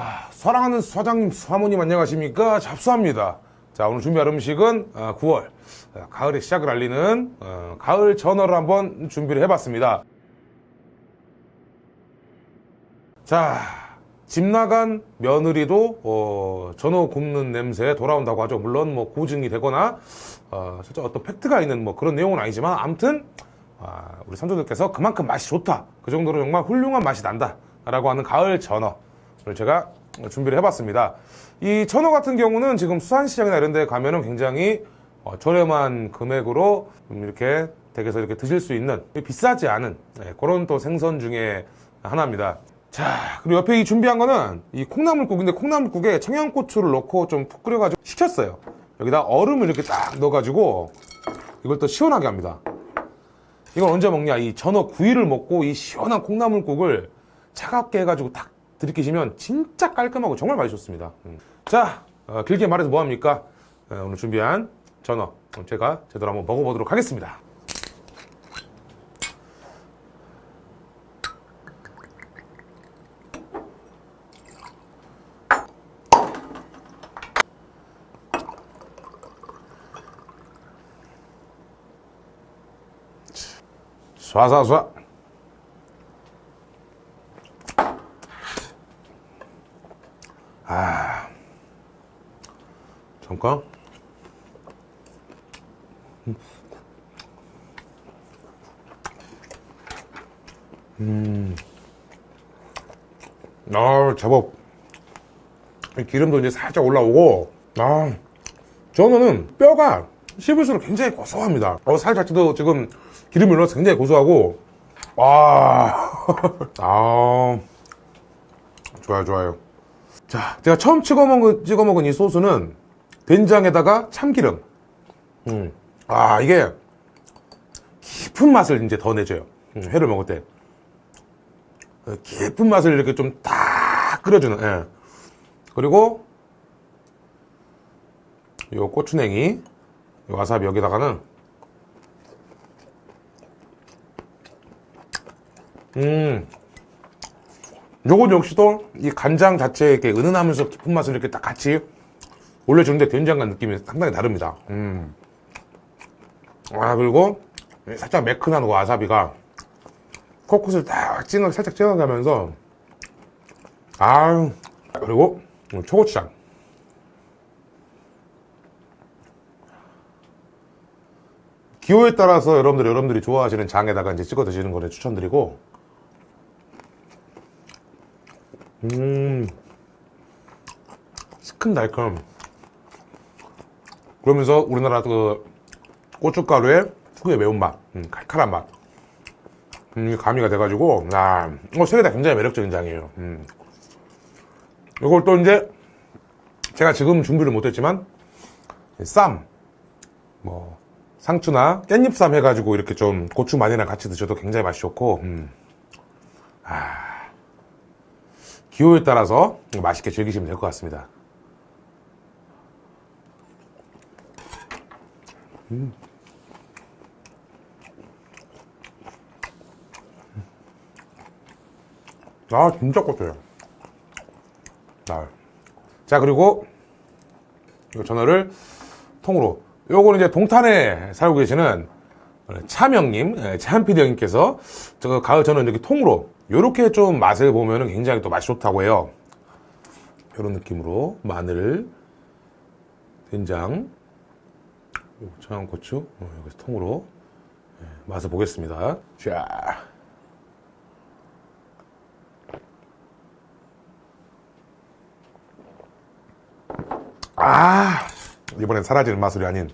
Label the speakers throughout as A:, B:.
A: 아, 사랑하는 사장님, 사모님 안녕하십니까? 잡수합니다. 자, 오늘 준비할 음식은 어, 9월 어, 가을의 시작을 알리는 어, 가을 전어를 한번 준비를 해봤습니다. 자, 집 나간 며느리도 어, 전어 굽는 냄새 돌아온다고 하죠. 물론 뭐 고증이 되거나 어, 실제 어떤 팩트가 있는 뭐 그런 내용은 아니지만 아무튼 아, 우리 선조들께서 그만큼 맛이 좋다. 그 정도로 정말 훌륭한 맛이 난다. 라고 하는 가을 전어를 제가 준비를 해봤습니다. 이 전어 같은 경우는 지금 수산시장이나 이런 데 가면은 굉장히 어, 저렴한 금액으로 좀 이렇게 댁에서 이렇게 드실 수 있는 비싸지 않은 네, 그런 또 생선 중에 하나입니다. 자, 그리고 옆에 이 준비한 거는 이 콩나물국인데 콩나물국에 청양고추를 넣고 좀 푹 끓여가지고 식혔어요. 여기다 얼음을 이렇게 딱 넣어가지고 이걸 또 시원하게 합니다. 이걸 언제 먹냐? 이 전어 구이를 먹고 이 시원한 콩나물국을 차갑게 해가지고 딱 들이키시면 진짜 깔끔하고 정말 맛있었습니다. 음. 자, 어, 길게 말해서 뭐합니까? 어, 오늘 준비한 전어 제가 제대로 한번 먹어보도록 하겠습니다. 쏴쏴쏴 잠깐 음. 아, 제법. 기름도 이제 살짝 올라오고 아, 저는 뼈가 씹을수록 굉장히 고소합니다. 어, 살 자체도 지금 기름이 올라서 굉장히 고소하고 와, 아, 좋아요, 좋아요. 자, 제가 처음 찍어 먹은, 찍어 먹은 이 소스는 된장에다가 참기름. 음, 아, 이게 깊은 맛을 이제 더 내줘요. 음, 회를 먹을 때. 어, 깊은 맛을 이렇게 좀딱 끓여주는, 예. 그리고 요 고추냉이, 요 와사비 여기다가는 음. 요건 역시도 이 간장 자체에 이렇게 은은하면서 깊은 맛을 이렇게 딱 같이 올려주는데 된장과 느낌이 상당히 다릅니다. 음. 아, 그리고 살짝 매끈한 와사비가 코코스를 딱 찡하게 살짝 찡하게 하면서 아 그리고 초고추장 기호에 따라서 여러분들 여러분들이 좋아하시는 장에다가 이제 찍어 드시는 거를 추천드리고 음 시큰달콤 그러면서 우리나라 그 고춧가루의 특유의 매운맛 음, 칼칼한 맛 음, 가미가 돼가지고 아, 어, 세개 다 굉장히 매력적인 장이에요 음. 이걸 또 이제 제가 지금 준비를 못했지만 쌈, 뭐 상추나 깻잎쌈 해가지고 이렇게 좀 고추 마늘이랑 같이 드셔도 굉장히 맛이 좋고 음. 아. 기호에 따라서 맛있게 즐기시면 될 것 같습니다 음. 아 진짜 고소해요 아. 자 그리고 이 전어를 통으로 요거는 이제 동탄에 살고 계시는 차명님, 차한피디 형님께서 저 가을 전어 이렇게 통으로 이렇게 좀 맛을 보면 굉장히 또 맛이 좋다고 해요 이런 느낌으로 마늘 된장 청양 고추? 어, 여기서 통으로. 네, 맛을 보겠습니다. 자. 아, 이번엔 사라지는 맛술이 아닌.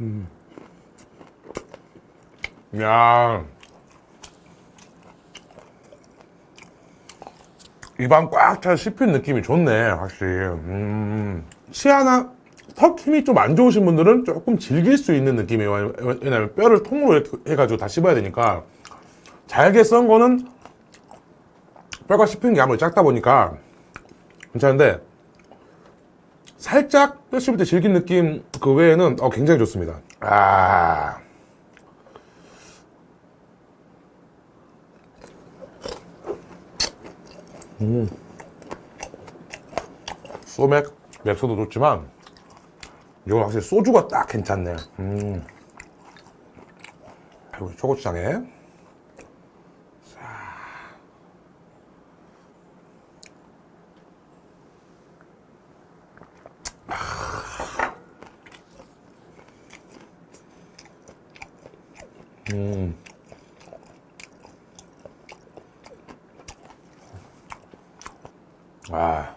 A: 음. 야 입안 꽉 차 씹힌 느낌이 좋네 확실히 음. 치아나 턱 힘이 좀 안 좋으신 분들은 조금 즐길 수 있는 느낌이에요 왜냐면 뼈를 통으로 해가지고 다 씹어야 되니까 잘게 썬 거는 뼈가 씹힌 게 아무리 작다 보니까 괜찮은데 살짝 뼈 씹을 때 질긴 느낌 그 외에는 어, 굉장히 좋습니다. 아. 음. 소맥, 맥주도 좋지만 이건 확실히 소주가 딱 괜찮네. 음. 그리고 초고추장에 아.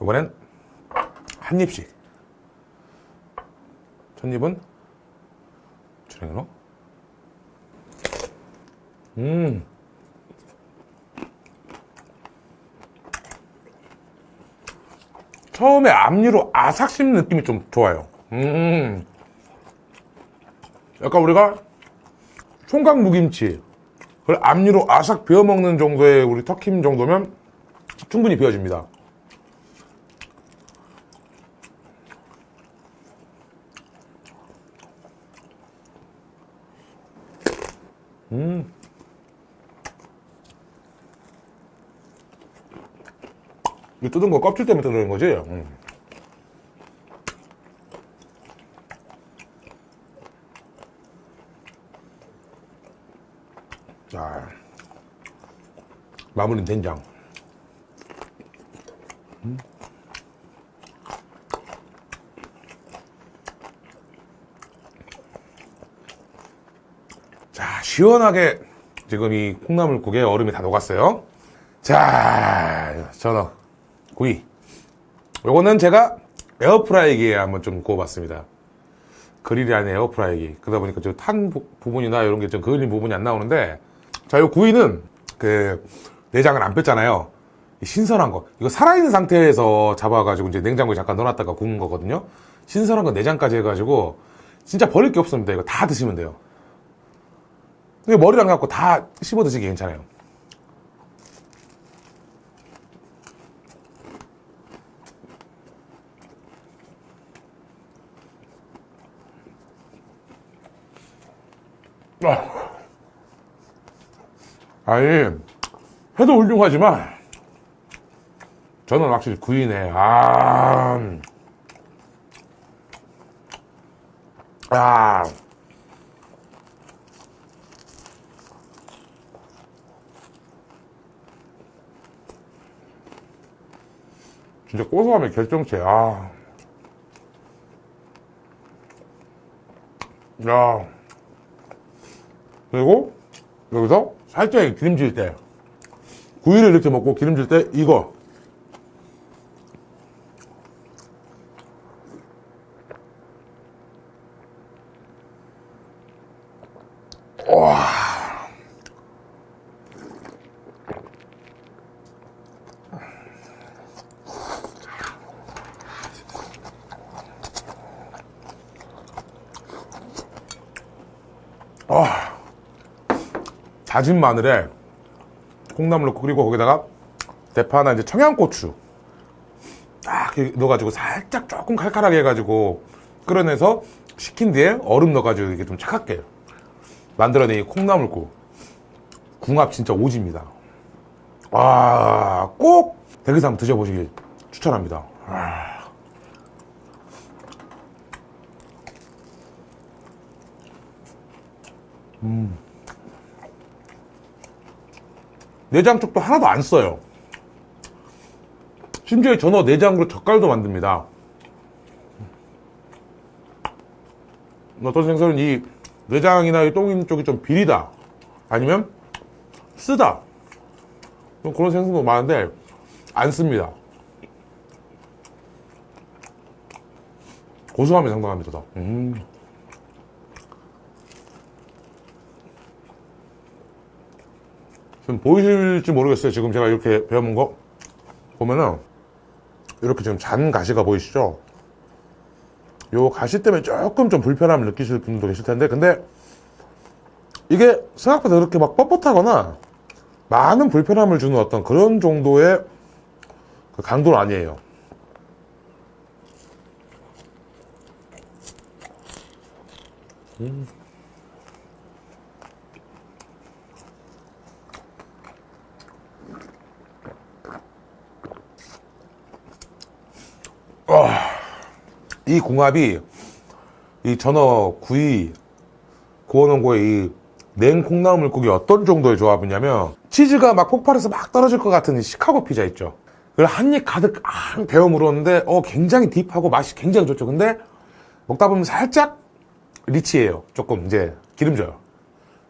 A: 이번엔 한 입씩. 첫 입은 주랭이로. 음. 처음에 앞니로 아삭 씹는 느낌이 좀 좋아요. 음. 약간 우리가 총각 무김치 그걸 앞니로 아삭 베어 먹는 정도의 우리 터킴 정도면 충분히 베어집니다. 음. 이 뜯은 거 껍질 때문에 뜯는 거지? 음. 자, 마무리 된장. 음. 자, 시원하게 지금 이 콩나물국에 얼음이 다 녹았어요. 자, 전어, 구이. 요거는 제가 에어프라이기에 한번 좀 구워봤습니다. 그릴이 아닌 에어프라이기. 그러다 보니까 저 탄 부분이나 이런 게 좀 그을린 부분이 안 나오는데, 자, 요 구이는 그 내장을 안 뺐잖아요. 이 신선한 거. 이거 살아있는 상태에서 잡아가지고 이제 냉장고에 잠깐 넣어놨다가 구운 거거든요. 신선한 거 내장까지 해가지고 진짜 버릴 게 없습니다. 이거 다 드시면 돼요. 머리랑 갖고 다 씹어 드시기 괜찮아요. 아. 아니, 해도 훌륭하지만, 저는 확실히 구이네. 아. 아. 진짜 고소함의 결정체, 아. 야. 그리고, 여기서 살짝 기름질 때, 구이를 이렇게 먹고 기름질 때, 이거. 와. 아, 다진 마늘에 콩나물 넣고 그리고 거기다가 대파나 이제 청양고추 딱 이렇게 넣어가지고 살짝 조금 칼칼하게 해가지고 끓여내서 식힌 뒤에 얼음 넣어가지고 이게 좀 차갑게 만들어낸 이 콩나물국 궁합 진짜 오지입니다. 아, 꼭 댁에서 한번 드셔보시길 추천합니다. 아. 음. 내장 쪽도 하나도 안 써요. 심지어 전어 내장으로 젓갈도 만듭니다. 어떤 생선은 이 내장이나 이 똥인 쪽이 좀 비리다. 아니면 쓰다. 그런 생선도 많은데 안 씁니다. 고소함이 상당합니다. 더. 음. 지금 보이실지 모르겠어요. 지금 제가 이렇게 배워본 거 보면은 이렇게 지금 잔 가시가 보이시죠? 요 가시 때문에 조금 좀 불편함을 느끼실 분도 계실 텐데 근데 이게 생각보다 그렇게 막 뻣뻣하거나 많은 불편함을 주는 어떤 그런 정도의 그 강도는 아니에요. 음. 이 궁합이 이 전어 구이 구워놓은 거에 이 냉콩나물 물고기 어떤 정도의 조합이냐면 치즈가 막 폭발해서 막 떨어질 것 같은 이 시카고 피자 있죠. 그걸 한 입 가득 앙 데워 물었는데 어 굉장히 딥하고 맛이 굉장히 좋죠. 근데 먹다 보면 살짝 리치해요. 조금 이제 기름져요.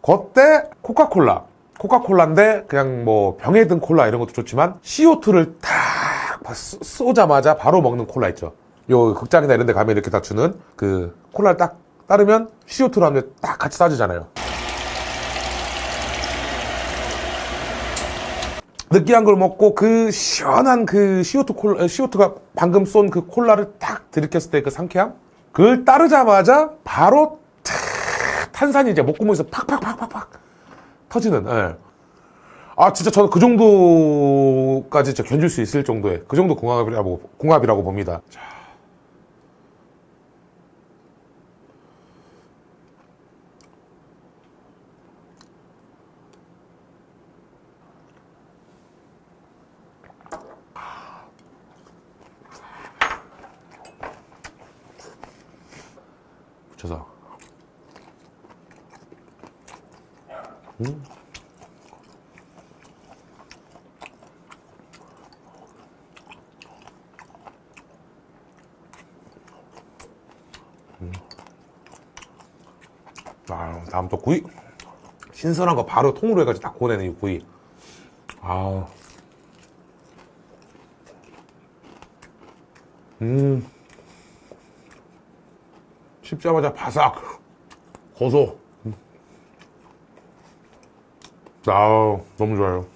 A: 그때 코카콜라. 코카콜라인데 그냥 뭐 병에 든 콜라 이런 것도 좋지만 CO2를 탁 쏘- 쏘자마자 바로 먹는 콜라 있죠 요 극장이나 이런 데 가면 이렇게 다 주는 그 콜라를 딱 따르면 CO2라는 딱 같이 따지잖아요 느끼한 걸 먹고 그 시원한 그 CO2 콜라, CO2가 방금 쏜 그 콜라를 딱 들이켰을 때 그 상쾌함? 그걸 따르자마자 바로 탁 탄산이 이제 목구멍에서 팍팍팍팍팍 터지는, 예. 아, 진짜 저는 그 정도까지 견딜 수 있을 정도의 그 정도 궁합이라고, 궁합이라고 봅니다. 자. 붙여서. 아, 다음 또 구이. 신선한 거 바로 통으로 해가지고 딱 고내는 이 구이. 아. 음. 씹자마자 바삭. 고소. 음. 아우, 너무 좋아요.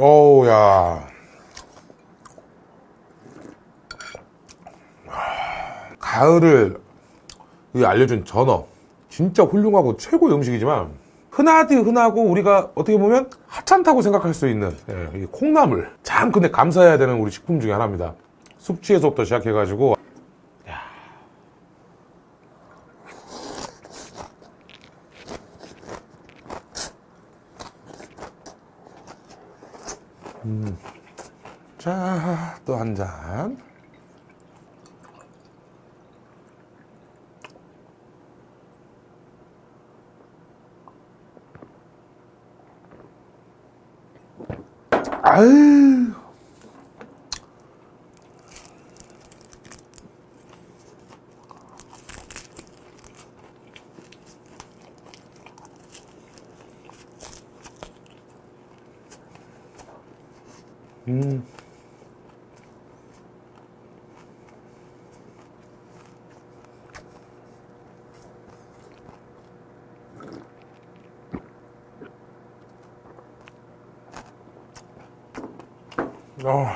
A: 어우, 야. 가을을 이 알려준 전어. 진짜 훌륭하고 최고의 음식이지만, 흔하디 흔하고 우리가 어떻게 보면 하찮다고 생각할 수 있는 예, 이 콩나물. 참 근데 감사해야 되는 우리 식품 중에 하나입니다. 숙취에서부터 시작해가지고. 야. 음. 자, 또 한 잔. 아유. 음. 어.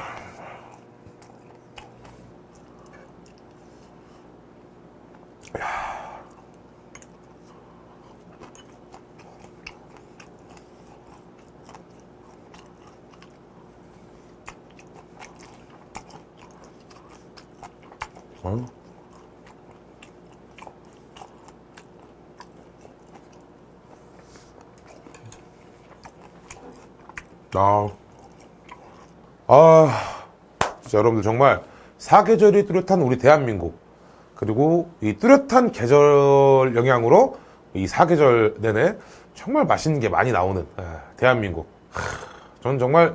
A: 어? 아, 아, 진짜 여러분들 정말 사계절이 뚜렷한 우리 대한민국 그리고 이 뚜렷한 계절 영향으로 이 사계절 내내 정말 맛있는 게 많이 나오는 에, 대한민국. 하, 저는 정말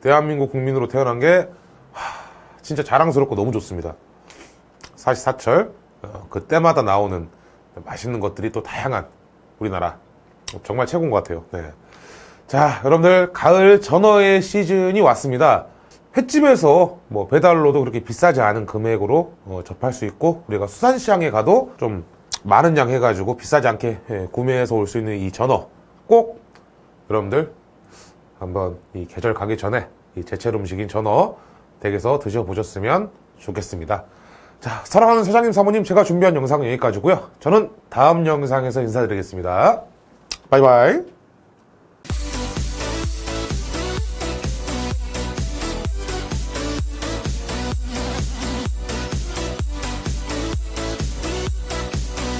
A: 대한민국 국민으로 태어난 게 하, 진짜 자랑스럽고 너무 좋습니다. 사시사철 어, 그때마다 나오는 맛있는 것들이 또 다양한 우리나라 정말 최고인 것 같아요. 네. 자, 여러분들 가을 전어의 시즌이 왔습니다. 횟집에서 뭐 배달로도 그렇게 비싸지 않은 금액으로 어, 접할 수 있고 우리가 수산시장에 가도 좀 많은 양 해가지고 비싸지 않게 예, 구매해서 올 수 있는 이 전어 꼭 여러분들 한번 이 계절 가기 전에 이 제철 음식인 전어 댁에서 드셔보셨으면 좋겠습니다. 자, 자, 사랑하는 사장님, 사모님, 제가 준비한 영상은 여기까지고요. 저는 다음 영상에서 인사드리겠습니다. 바이바이.